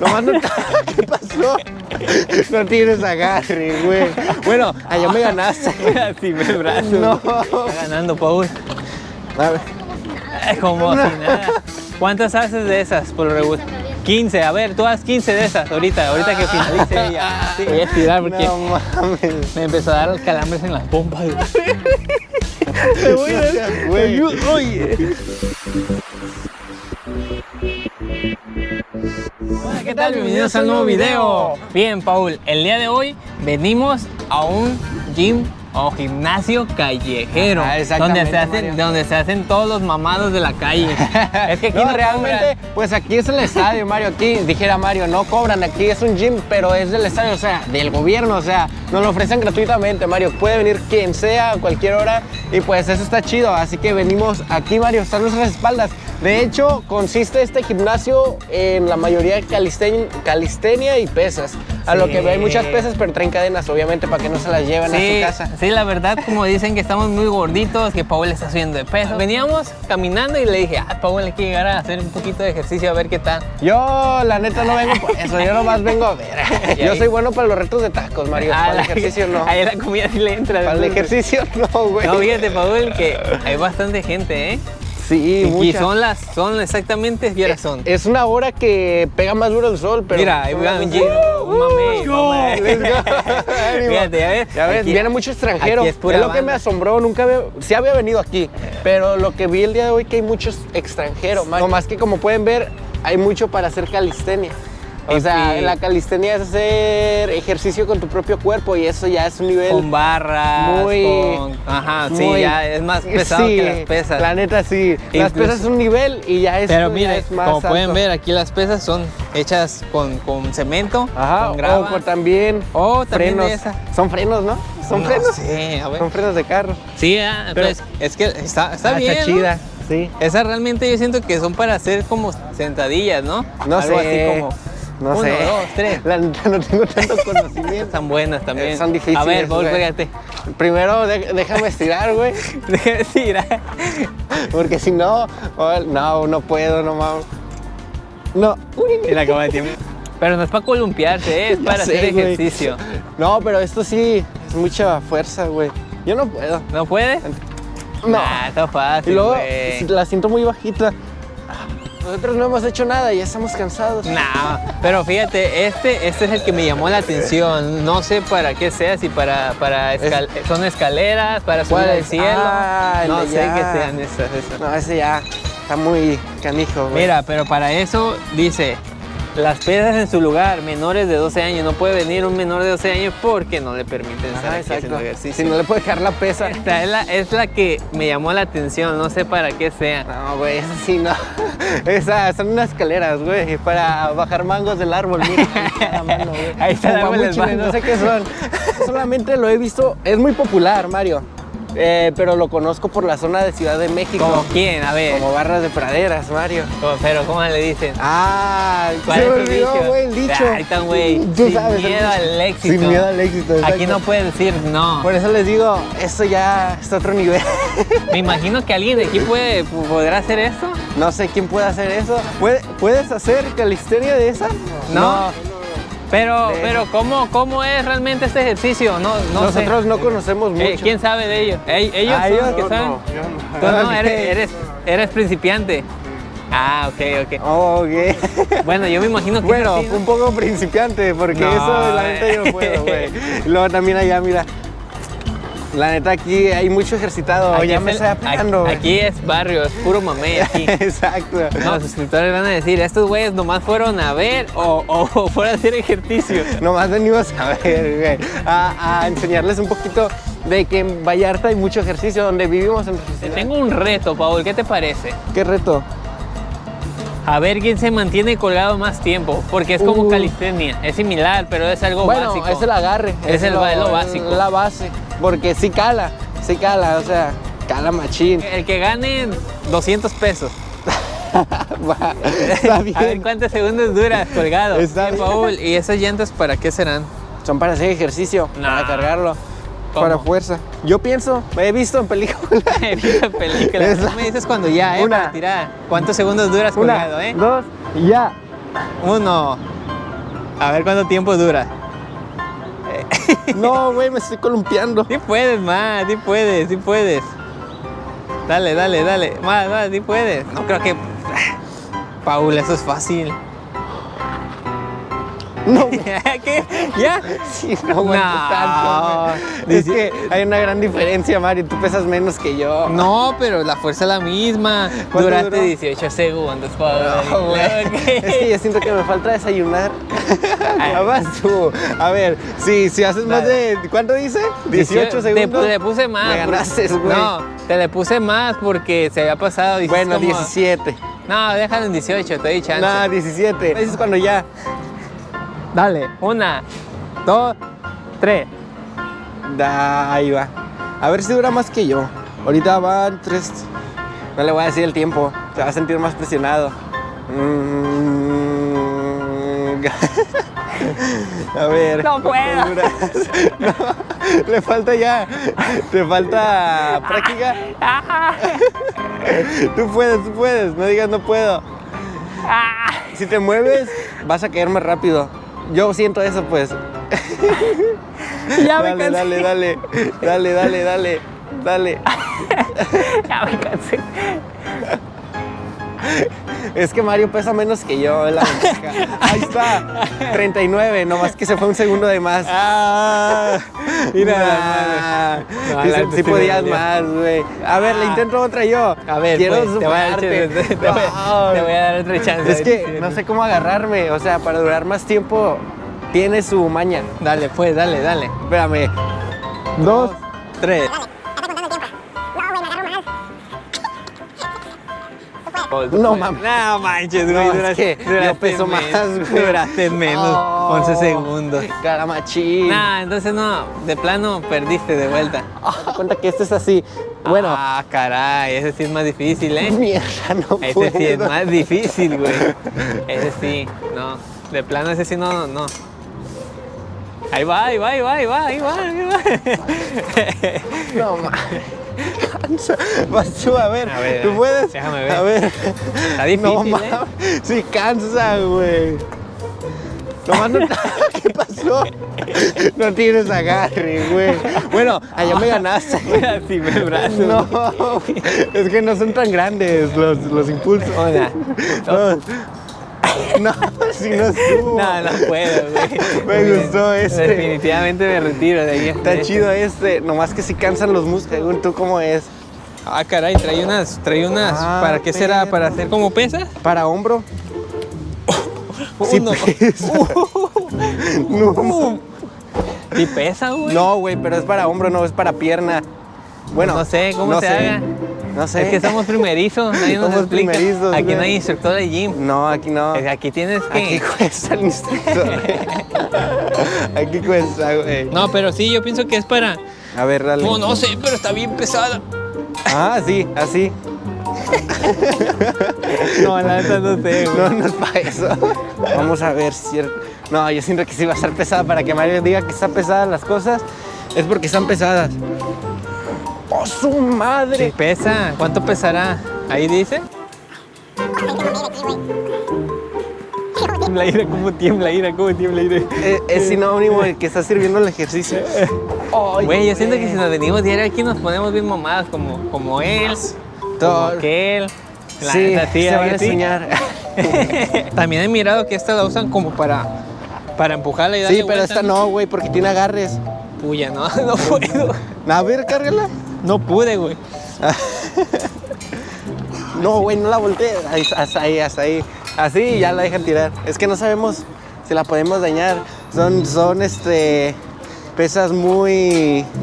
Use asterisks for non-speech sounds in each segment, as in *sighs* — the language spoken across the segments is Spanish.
Nomás no... *laughs* ¿Qué pasó? No tienes agarre, güey. Bueno, allá me ganaste. *laughs* Así me brazo. No. Está ganando, Paul. A ver. Es como si nada. ¿Cuántas haces de esas por lo regular? 15, a ver, tú haz 15 de esas ahorita, ahorita que finalice ella. Sí, voy a estirar porque No mames. me empezó a dar calambres en las pompas. *laughs* Te voy a. Oye. Hola, ¿qué tal? Bienvenidos al nuevo video. Bien, Paul, el día de hoy venimos a un gym o gimnasio callejero. Ajá, donde, se hacen, Mario. donde se hacen todos los mamados de la calle. *laughs* es que aquí no, no, realmente, pues aquí es el estadio, Mario. Aquí, dijera Mario, no cobran, aquí es un gym, pero es del estadio, o sea, del gobierno, o sea, nos lo ofrecen gratuitamente, Mario. Puede venir quien sea, a cualquier hora, y pues eso está chido. Así que venimos aquí, Mario, están nuestras espaldas. De hecho, consiste este gimnasio en la mayoría de calisten- calistenia y pesas. A lo que hay muchas pesas, pero traen cadenas, obviamente, para que no se las lleven a su casa. sí, la verdad, como dicen que estamos muy gorditos, que Paul está subiendo de peso. Veníamos caminando y le dije, ah, Paul hay que llegar a hacer un poquito de ejercicio a ver qué tal. Yo, la neta, no vengo por eso, yo nomás vengo a ver. *laughs* Yo soy bueno para los retos de tacos, Mario. Ah, para el ejercicio no. *laughs* Ahí la comida sí le entra. Para el ejercicio no, güey. No, fíjate, Paul, que hay bastante gente, ¿eh? Sí, y mucha. son las, son exactamente, ¿qué horas son? Es una hora que pega más duro el sol, pero... Mira, ahí va un. *laughs* Fíjate, ya ves. Ya ves, Aquí- viene mucho extranjero. Es, es lo que me asombró, nunca había, sí había venido aquí, pero lo que vi el día de hoy que hay muchos extranjeros. No más que como pueden ver, hay mucho para hacer calistenia. O Y- sea, y- la calistenia es hacer ejercicio con tu propio cuerpo y eso ya es un nivel Con barras, muy... con... Ajá, sí, ya es más pesado Sí, que las pesas. La neta, sí. Las pesas es un nivel y ya es, Pero mire, es más como pueden ver, aquí las pesas son hechas con, con cemento, Ajá, con grava. o con también, O también frenos. esa. Son frenos, ¿no? Son No frenos. sé, a ver. Son frenos de carro. Sí, ah, Pero- pues es que está, está Ah, bien. Está ¿no? chida. Sí. Esas realmente yo siento que son para hacer como sentadillas, ¿no? No Algo sé. así como No uno, sé. dos, tres. *laughs* La no tengo tanto *laughs* conocimiento. Están buenas también. Eh, son difíciles, A ver, Paul, pégate. Primero de- déjame estirar, güey. Deja de tirar. Porque si no, oh, no, no puedo, no mames. No. Y la acaba de tiemblar. Pero no es para columpiarse, ¿eh? es *laughs* para sé, hacer güey. ejercicio. No, pero esto sí es mucha fuerza, güey. Yo no puedo. ¿No puede? No. Nah, está fácil, y luego güey. la siento muy bajita. Nosotros no hemos hecho nada, ya estamos cansados. No, pero fíjate, este, este es el que me llamó la atención. No sé para qué sea, si para, para escal- son escaleras, para subir ¿Cuál al cielo. Ah, no sé qué sean esas. esas. No, ese ya está muy canijo, güey. Mira, pero para eso dice, las pesas en su lugar, menores de 12 años. No puede venir un menor de 12 años porque no le permiten estar Ajá, aquí haciendo ejercicio. Si no le puede dejar la pesa. Esta es la, es la que me llamó la atención, no sé para qué sea. No, güey, eso sí, no. *laughs* Esas son unas escaleras, güey, para bajar mangos del árbol. Mira, ahí está la mano, güey. *laughs* Ahí está el árbol. No sé qué son. Solamente lo he visto, es muy popular, Mario. Eh, pero lo conozco por la zona de Ciudad de México. ¿Como quién? A ver. Como barras de praderas, Mario. Como- Pero ¿cómo le dicen? Ah, ¿Cuál se es olvidó, güey, el dicho. Ahí está, güey. Tú Sin sabes. miedo al éxito. Sin miedo al éxito. Aquí no puede decir no. Por eso les digo, esto ya es otro nivel. *laughs* Me imagino que alguien de aquí puede, podrá hacer esto. No sé quién puede hacer eso. ¿Puede- ¿Puedes hacer calistenia de esa? No. Pero, De- pero ¿cómo, ¿cómo es realmente este ejercicio? No, no sé. Nosotros no conocemos mucho. Eh, ¿Quién sabe de ellos? ¿Ell- ¿Ellos Ah, son ellos los que no, saben? no, yo no. Tú no, eres, *laughs* eres, eres principiante. Ah, ok, ok. Oh, ok. *laughs* Bueno, yo me imagino que Bueno, es así, ¿no? un poco principiante, porque No, eso la neta yo no puedo, güey. Y luego también allá, mira. La neta aquí hay mucho ejercitado, Aquí ya es me el- estoy aquí, es barrio, es puro mamey *laughs* aquí. Exacto. No, los suscriptores van a decir, estos güeyes nomás fueron a ver o, o, o fueron a hacer ejercicio. *laughs* Nomás venimos a ver, güey, a, a enseñarles un poquito de que en Vallarta hay mucho ejercicio, donde vivimos en Te tengo un reto, Paul, ¿qué te parece? ¿Qué reto? A ver quién se mantiene colgado más tiempo, porque es como Uh. calistenia, es similar, pero es algo bueno, básico. es el agarre. Es el ba- lo básico. La base, porque sí cala, sí cala, o sea, cala machín. El que gane 200 pesos. *laughs* Va, Está A ver bien. cuántos segundos duras colgado. Está Bien, bien. Paul, ¿y esas llantas para qué serán? Son para hacer ejercicio, No. para cargarlo, ¿Cómo? para fuerza. Yo pienso, me he visto en películas. *laughs* He visto películas. Es la- Tú me dices cuando ya, ¿eh? Una. Para tirar. ¿Cuántos segundos duras colgado, Una, eh? dos, ya. Uno, A ver cuánto tiempo dura. *laughs* No, güey, me estoy columpiando. Sí puedes, más, sí puedes, sí puedes. Dale, dale, dale. Más, más, sí puedes. No creo que. *sighs* Paul, eso es fácil. No, *laughs* ¿Qué? ¿Ya? sí, no aguanto No. tanto. güey. Es que hay una gran diferencia, Mario. Tú pesas menos que yo. No, pero la fuerza es la misma. ¿Cuánto Duraste duró? 18 segundos, Paul. No, güey. Ok. Es que yo siento que me falta desayunar. *laughs* Ya vas tú. A ver, sí, si haces más de. ¿Cuánto dice? 18 Te- segundos. Te, le puse más. Me ganaste, güey. No, te le puse más porque se había pasado. dijiste Bueno, como- 17. No, déjalo en 18, te doy chance. No, 17. Ese es cuando ya. Dale, una, dos, tres. Da, ahí va. A ver si dura más que yo. Ahorita van tres. No le voy a decir el tiempo. Se va a sentir más presionado. Mm. *laughs* A ver. No puedo. *laughs* No, le falta ya. Te falta práctica. Ah, Tú puedes, tú puedes. No digas no puedo. ah. Si te mueves, vas a caer más rápido. Yo siento eso, pues. Ya me dale, cansé. dale, dale. Dale, dale, dale. Dale. *laughs* Ya me cansé. Es que Mario pesa menos que yo, la ventaja. Ahí está, 39, nomás que se fue un segundo de más. Ah, mira, Nah. No, Sí, sí podías más, güey. A ver, le Ah. intento otra yo. A ver, quiero pues, te, voy a dar, te, te voy, te voy a dar otra chance. Es que no sé cómo agarrarme, o sea, para durar más tiempo tiene su maña. Dale, pues, dale, dale. Espérame. Dos. Tres. No mames. No manches, güey. No, es duraste, yo peso menos, más, güey. Duraste menos. Oh. 11 segundos. Cara machín. Nah, entonces no, de plano perdiste de vuelta. Date cuenta que este es así. Bueno, Ah, caray, ese sí es más difícil, ¿eh? mierda, no Ese puedo. sí es más difícil, güey. Ese sí, no. De plano ese sí no, no. Ahí va, ahí va, ahí va, ahí va, ahí va, ahí va. No mames. Cansa. Vas tú, a ver. A ver, ¿Tú puedes? déjame ver. A ver. Está difícil, no ¿eh? Sí, cansa, güey. Nomás no. *laughs* ¿Qué pasó? No tienes agarre, güey. Bueno, allá me ganaste. *laughs* Brazo. No, es que no son tan grandes los, los impulsos. Hola. No, no, si no subo. No, no puedo, güey. Me gustó este. Definitivamente me retiro de aquí. Está chido este, nomás que si cansan los músculos, tú cómo es. Ah, caray, trae unas, trae unas. Ah, ¿Para qué será? ¿Para hacer como pesas? Para hombro. Sí *laughs* Uno. pesa. *laughs* no, ¿Y pesa, güey? no, güey, pero es para hombro, no es para pierna. Bueno, No sé cómo no se sé. haga. No sé. Es que somos primerizos, nadie nos Somos explica. primerizos, Aquí güey. no hay instructor de gym. No, aquí no. Aquí tienes que. Aquí cuesta el instructor. *laughs* aquí cuesta, güey. No, pero sí, yo pienso que es para. A ver, dale. No, no sé, pero está bien pesada. Ah, sí, así. No, la neta no sé. No, no es para eso. Vamos a ver si es- No, yo siento que sí va a estar pesada. Para que Mario diga que están pesadas las cosas, es porque están pesadas. ¡Oh, su Sí madre! pesa. ¿Cuánto pesará? Ahí dice. Tiembla ira, ¿cómo tiembla ira? ¿Cómo tiembla ira? Eh, es sinónimo de que está sirviendo el ejercicio. Güey, yo siento que si nos venimos diario aquí nos ponemos bien mamadas como, como él, Todo- como aquel. La Sí, sí, se ¿a van enseñar. *laughs* También he mirado que esta la usan como para, para empujarla y darle Sí, pero vuelta, esta no, güey, porque tiene agarres. Puya, no, *laughs* no puedo. A ver, cárgala. No pude, güey. *laughs* No, güey, no la voltees. Ahí, hasta ahí, hasta ahí. Así ya la dejan tirar. Es que no sabemos si la podemos dañar. Son, son, este, pesas muy... *laughs*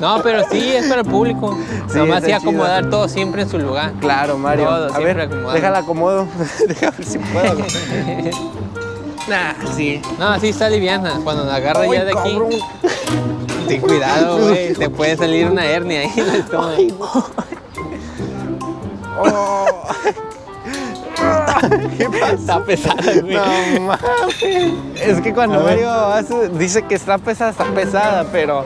No, pero sí, es para el público. Sí, Nomás sí acomodar chido. todo siempre en su lugar. Claro, Mario. Todo, a siempre ver, acomodado. déjala acomodo. *laughs* Déjame ver si puedo. *laughs* nah, sí. No, sí está liviana. Cuando la agarra Ay, ya de aquí, ten cuidado, güey. Te puede salir una hernia ahí en el estómago. Ay, Oh. ¿Qué pasa? Está pesada, güey. No mames. Es que cuando. Mario hace- dice que está pesada, está pesada, pero.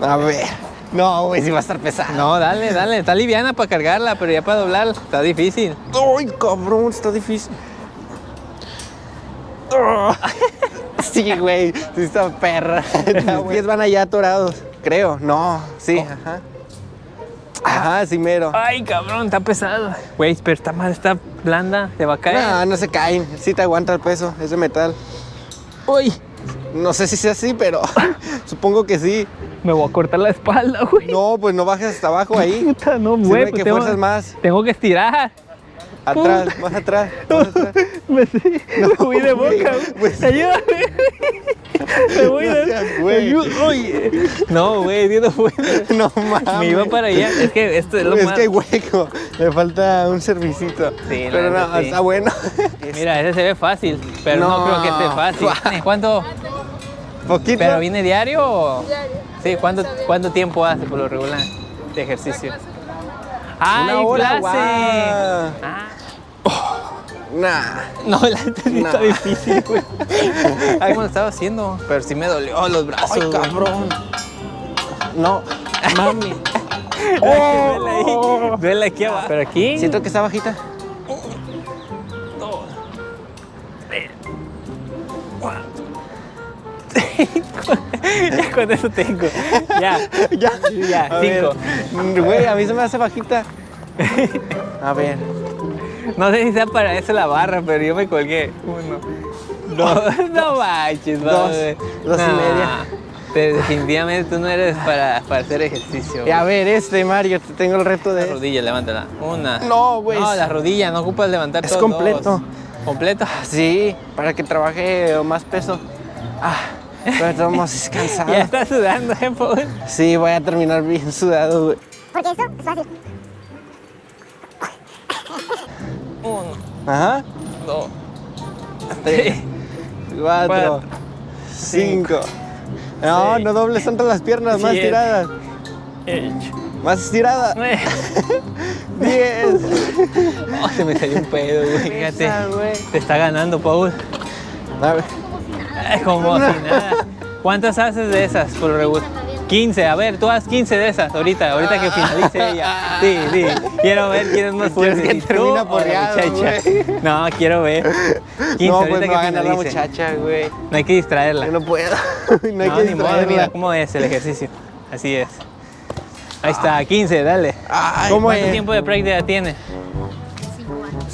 A ver. No, güey, sí va a estar pesada. No, dale, dale. Está liviana para cargarla, pero ya para doblarla está difícil. Ay, cabrón, está difícil. *laughs* Sí, güey, sí está perra. Los pies van allá atorados, creo. No, sí, ajá. Ajá, sí, mero. Ay, cabrón, está pesado. Güey, pero está mal, está blanda, te va a caer. No, no se caen, sí te aguanta el peso, es de metal. Uy, No sé si sea así, pero *laughs* supongo que sí. me voy a cortar la espalda, güey. No, pues no bajes hasta abajo ahí. Puta, no, güey. pues que fuerzas más. tengo que estirar. Atrás, más atrás, *laughs* más atrás. Me, me voy de boca, pues- Ayúdame. *laughs* Me voy No de güey. Oye. No, güey, sí no puedo. No mames. Me iba para allá. Es que esto es lo Es más. que hay hueco, le falta un servicito. Sí, pero no, sí. está bueno. Mira, ese se ve fácil, pero no, No. creo que esté fácil. *laughs* ¿Cuánto? Poquito. ¿Pero viene diario o...? Diario. Sí, ¿cuánto. ¿cuánto tiempo hace por lo regular de ejercicio? ¡Ah, Una hora, clase! Ah, Nah. no, la está No. difícil, güey. *laughs* ¿Cómo lo estaba haciendo? Pero sí me dolió los brazos, Ay, cabrón. No, mami. *laughs* Duele ahí, duele aquí abajo. ¿Pero aquí? Siento que está bajita. *laughs* Ya *laughs* con eso tengo. Ya. *laughs* Ya, Ya, A cinco. ver. Güey, a mí se me hace bajita. *laughs* A ver. No sé si sea para eso la barra, pero yo me colgué. Uno. Dos. No manches, Dos. Dos y media. Pero definitivamente tú no eres para, para hacer ejercicio. Y a ver, este Mario, te tengo el reto La de. rodilla, levántala. Una. No, güey. No, la rodilla, no ocupas levantar Es completo. dos. ¿Completo? Sí, para que trabaje más peso. Ah, pero estamos *laughs* Ya cansados. está sudando, ¿eh, Paul? Sí, voy a terminar bien sudado, güey. Porque eso es fácil. Uno, Ajá. dos, Tres, cuatro, Cuatro, cinco. No, seis, no dobles tanto las piernas, más tiradas. ocho, Más estiradas. nueve. *laughs* Diez. Oh, se me salió un pedo, güey. Fíjate. Te está ganando, Paul. A ver. *laughs* Como si nada. ¿Cuántas haces de esas por regular? 15, a ver, tú haz 15 de esas ahorita, ahorita que finalice ella. Sí, sí. Quiero ver quién es más ¿Quieres fuerte. que termine o la muchacha. güey? No, quiero ver. 15 no, ahorita pues me que va a ganar la muchacha, güey. No hay que distraerla. Yo no puedo. *laughs* no hay No, que ni modo, distraerla. mira cómo es el ejercicio. Así es. Ahí está, 15, dale. Ay, ¿Cómo. ¿Cuánto tiempo de práctica tiene?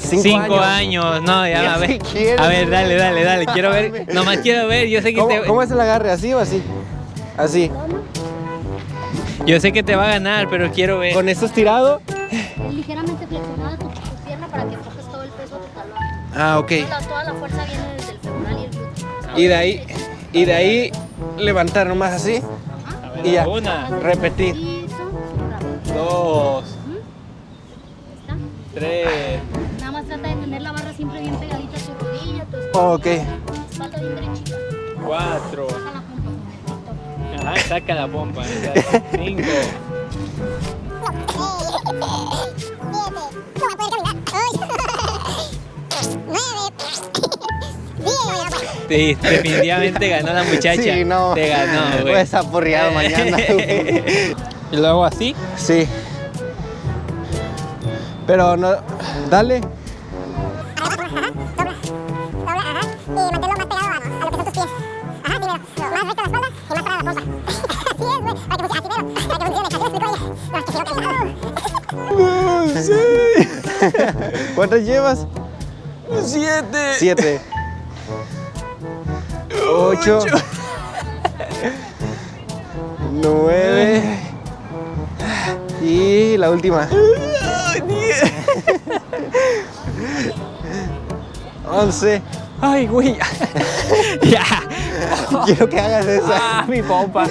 Cinco, Cinco años. años. No, ya, Ya a si ver. quieres. A ver, dale, dale, dale. Quiero ver. *laughs* Nomás quiero ver. Yo sé que ¿Cómo, te, cómo es el agarre? ¿Así o así? Así. yo sé que te va a ganar, pero quiero ver. Con esto estirado. Ligeramente flexionada tu, tu pierna para que coges todo el peso de tu talón. Ah, ok. Toda la, toda la fuerza viene desde el femoral y el glúteo. Y de ahí, y de ahí levantar nomás así. Y ya. Una, Repetir. Rápido. dos, ¿Está? tres. Nada más trata de tener la barra siempre bien pegadita a tu rodilla, tu Ok. espalda bien derechita. Cuatro. Saca la punta. Ajá, saca la pompa. *laughs* Cinco. Sí, definitivamente ganó la muchacha. Sí, no. Te ganó, *laughs* güey. Voy a estar porreado mañana, *laughs* y luego así. Sí. Pero no. Dale. ¿Cuántas llevas? Siete. Siete. Ocho. Nueve. Y la última. Once. Ay, güey. *laughs* ya. *laughs* Quiero que hagas esa. Ah, mi pompa.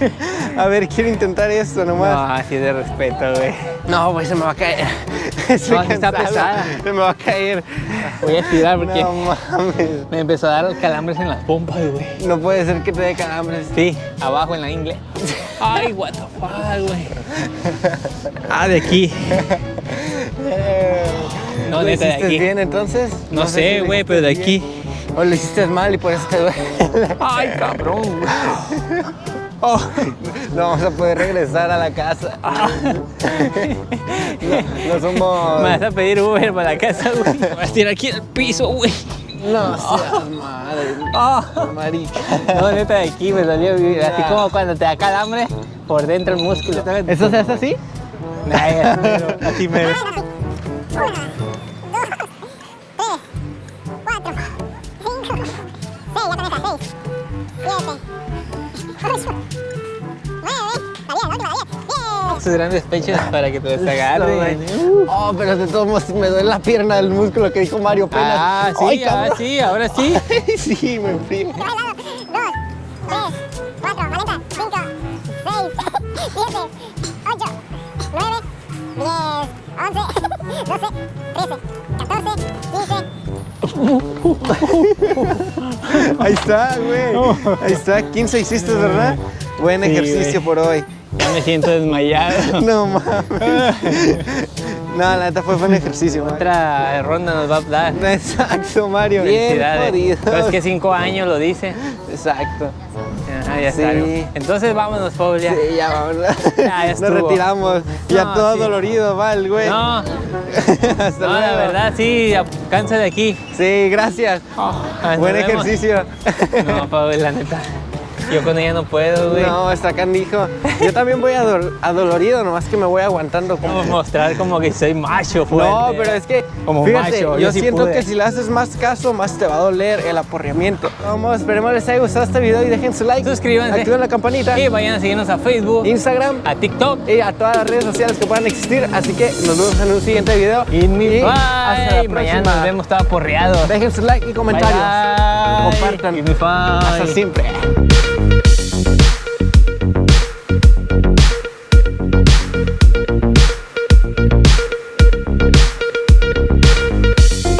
*laughs* A ver, quiero intentar esto nomás. No, así de respeto, güey. No, güey, se me va a caer. *laughs* Estoy No, está pesada. Se me va a caer. Voy a estirar porque No mames. me empezó a dar calambres en las pompas, güey. No puede ser que te dé calambres. Sí, abajo en la ingle. Ay, what the fuck, güey. Ah, de aquí. No, ¿Lo neta, de aquí. bien entonces? No, sé, güey, pero de aquí. O lo hiciste mal y por eso te duele. Ay, cabrón. Oh, no vamos a poder regresar a la casa. *laughs* No, no somos. Me vas a pedir Uber para la casa, güey. Me vas a tirar aquí al piso, güey. No seas madre. Ah. Marica. No, neta, de aquí me güey. Así como cuando te da calambre por dentro el músculo. ¿Eso se hace así? Ay, *laughs* así mero, así mero. Sus grandes pechos para que te desagarren. Oh, pero de todos modos me duele la pierna del músculo que dijo Mario apenas. Ah, sí, Ay, ah, sí, ahora sí. *laughs* sí, me enfrío. *laughs* *laughs* *laughs* Ahí está, güey. Ahí está, 15 hiciste, ¿verdad? Buen Sí, ejercicio güey. por hoy. Ya me siento desmayado. *laughs* No mames. *laughs* No, la neta fue buen ejercicio, Mario. Otra ronda nos va a dar. Exacto, Mario. Bien Felicidades. jodido. Pero es que cinco años lo dice. Exacto. Sí. está. Entonces vámonos, Paul, ya. Sí, ya vámonos. Ya, *laughs* ya Nos retiramos. Ya todo sí. dolorido, va el güey. No, *laughs* Hasta no, la luego. verdad, sí, cansa de aquí. Sí, gracias. Nos Buen vemos. ejercicio. No, Paul, la neta. Yo con ella no puedo, güey. No, está candijo. Yo también voy adol- adolorido, nomás que me voy aguantando. Como mostrar como que soy macho fuerte. No, pero es que, Como fíjate, macho, yo, yo sí siento pude. que si le haces más caso, más te va a doler el aporreamiento. Vamos, esperemos les haya gustado este video y dejen su like. Suscríbanse. Activen la campanita. Y vayan a seguirnos a Facebook, Instagram a TikTok. y a todas las redes sociales que puedan existir. Así que nos vemos en un siguiente video. Y mi hasta la. Mañana próxima. nos vemos todo aporreado. Dejen su like y comentarios. Bye, bye. Compartan. Me five. Hasta siempre.